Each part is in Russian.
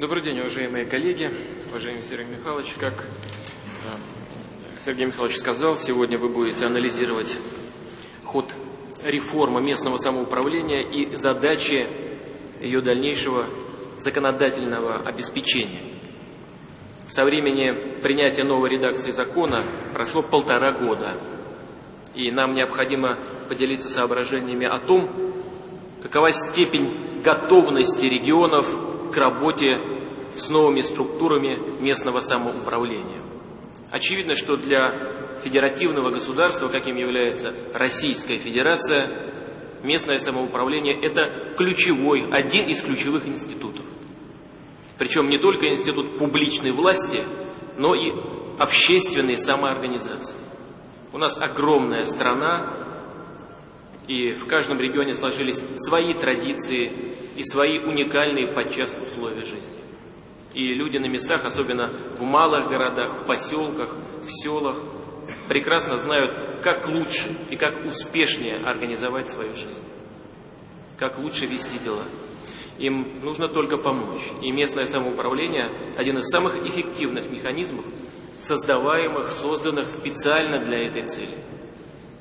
Добрый день, уважаемые коллеги, уважаемый Сергей Михайлович. Как э, Сергей Михайлович сказал, сегодня вы будете анализировать ход реформы местного самоуправления и задачи ее дальнейшего законодательного обеспечения. Со времени принятия новой редакции закона прошло полтора года, и нам необходимо поделиться соображениями о том, какова степень готовности регионов к работе с новыми структурами местного самоуправления. Очевидно, что для федеративного государства, каким является Российская Федерация, местное самоуправление – это ключевой, один из ключевых институтов. Причем не только институт публичной власти, но и общественной самоорганизации. У нас огромная страна, и в каждом регионе сложились свои традиции и свои уникальные подчас условия жизни. И люди на местах, особенно в малых городах, в поселках, в селах, прекрасно знают, как лучше и как успешнее организовать свою жизнь, как лучше вести дела. Им нужно только помочь. И местное самоуправление – один из самых эффективных механизмов, создаваемых, созданных специально для этой цели.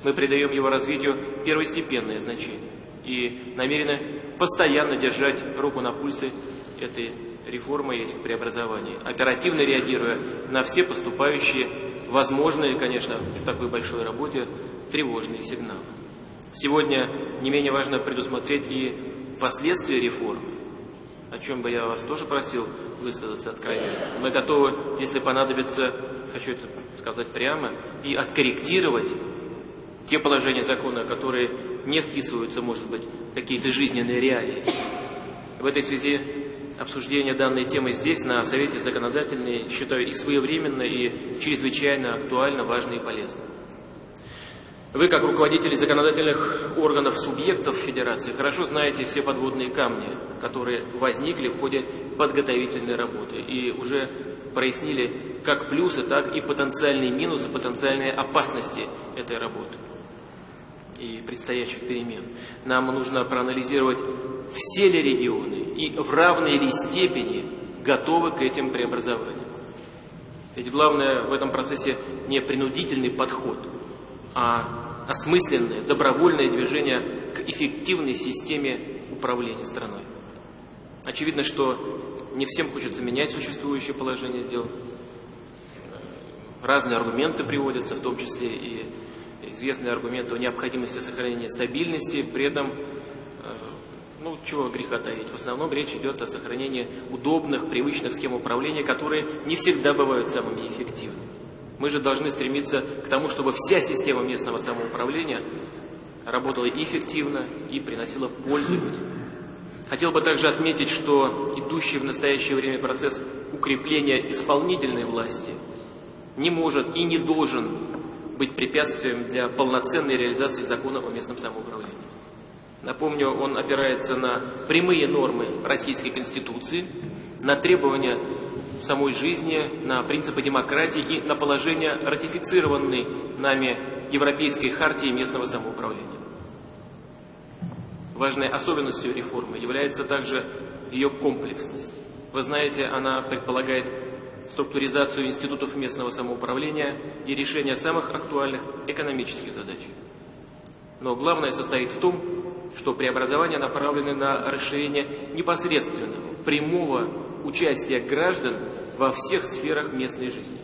Мы придаем его развитию первостепенное значение и намерены постоянно держать руку на пульсе этой реформы и этих преобразований, оперативно реагируя на все поступающие, возможные, конечно, в такой большой работе, тревожные сигналы. Сегодня не менее важно предусмотреть и последствия реформы, о чем бы я вас тоже просил высказаться откровенно. Мы готовы, если понадобится, хочу это сказать прямо, и откорректировать те положения закона, которые не вписываются, может быть, в какие-то жизненные реалии. В этой связи обсуждение данной темы здесь, на Совете законодательной, считаю и своевременно, и чрезвычайно актуально, важно и полезно. Вы, как руководители законодательных органов субъектов Федерации, хорошо знаете все подводные камни, которые возникли в ходе подготовительной работы и уже прояснили как плюсы, так и потенциальные минусы, потенциальные опасности этой работы и предстоящих перемен. Нам нужно проанализировать, все ли регионы и в равной ли степени готовы к этим преобразованиям. Ведь главное в этом процессе не принудительный подход, а осмысленное, добровольное движение к эффективной системе управления страной. Очевидно, что не всем хочется менять существующее положение дел. Разные аргументы приводятся, в том числе и известные аргументы о необходимости сохранения стабильности, при этом, э, ну, чего греха таить, в основном речь идет о сохранении удобных, привычных схем управления, которые не всегда бывают самыми эффективными. Мы же должны стремиться к тому, чтобы вся система местного самоуправления работала эффективно и приносила пользу людям. Хотел бы также отметить, что идущий в настоящее время процесс укрепления исполнительной власти не может и не должен быть препятствием для полноценной реализации закона о местном самоуправлении. Напомню, он опирается на прямые нормы Российской Конституции, на требования самой жизни, на принципы демократии и на положение ратифицированной нами Европейской хартии местного самоуправления. Важной особенностью реформы является также ее комплексность. Вы знаете, она предполагает структуризацию институтов местного самоуправления и решение самых актуальных экономических задач. Но главное состоит в том, что преобразования направлены на расширение непосредственного, прямого участия граждан во всех сферах местной жизни,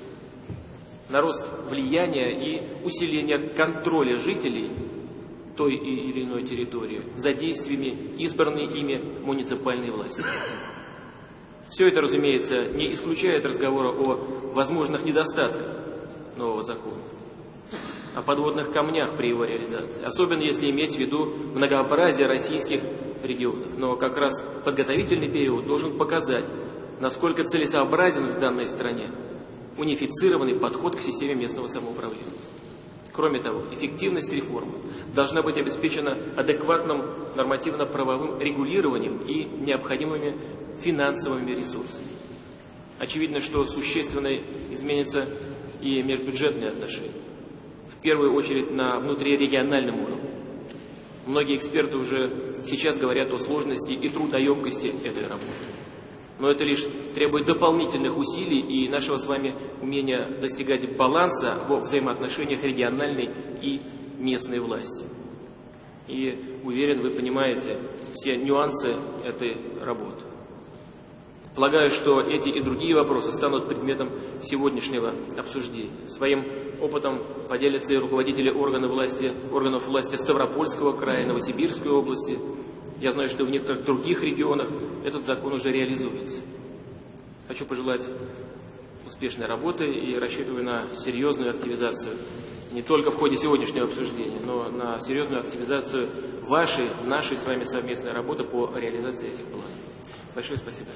на рост влияния и усиление контроля жителей той или иной территории за действиями избранной ими муниципальной власти. Все это, разумеется, не исключает разговора о возможных недостатках нового закона, о подводных камнях при его реализации, особенно если иметь в виду многообразие российских регионов. Но как раз подготовительный период должен показать, насколько целесообразен в данной стране унифицированный подход к системе местного самоуправления. Кроме того, эффективность реформы должна быть обеспечена адекватным нормативно-правовым регулированием и необходимыми финансовыми ресурсами. Очевидно, что существенно изменятся и межбюджетные отношения. В первую очередь на внутрирегиональном уровне. Многие эксперты уже сейчас говорят о сложности и трудоемкости этой работы. Но это лишь требует дополнительных усилий и нашего с вами умения достигать баланса во взаимоотношениях региональной и местной власти. И уверен, вы понимаете все нюансы этой работы. Полагаю, что эти и другие вопросы станут предметом сегодняшнего обсуждения. Своим опытом поделятся и руководители органов власти, органов власти Ставропольского края, Новосибирской области. Я знаю, что в некоторых других регионах этот закон уже реализуется. Хочу пожелать успешной работы и рассчитываю на серьезную активизацию не только в ходе сегодняшнего обсуждения, но на серьезную активизацию вашей, нашей с вами совместной работы по реализации этих планов. Большое спасибо.